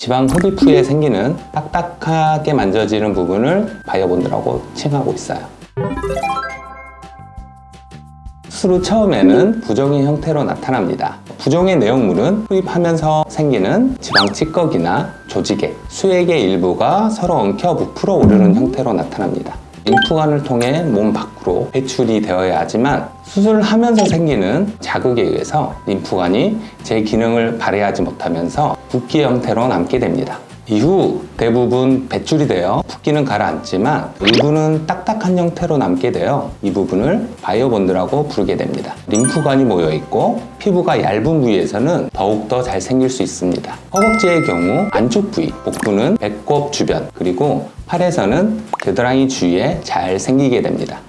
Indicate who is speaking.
Speaker 1: 지방 흡입 후에 생기는 딱딱하게 만져지는 부분을 바이오본드라고 칭하고 있어요. 후 처음에는 부종의 형태로 나타납니다. 부종의 내용물은 흡입하면서 생기는 지방 찌꺼기나 조직액, 수액의 일부가 서로 엉켜 부풀어 오르는 형태로 나타납니다. 림프관을 통해 몸 밖으로 배출이 되어야 하지만 수술하면서 생기는 자극에 의해서 림프관이 제 기능을 발휘하지 못하면서 붓기 형태로 남게 됩니다. 이후 대부분 배출이 되어 붓기는 가라앉지만 일부는 딱딱한 형태로 남게 되어 이 부분을 바이오본드라고 부르게 됩니다. 림프관이 모여 있고 피부가 얇은 부위에서는 더욱더 잘 생길 수 있습니다. 허벅지의 경우 안쪽 부위, 복부는 배꼽 주변, 그리고 팔에서는 겨드랑이 주위에 잘 생기게 됩니다.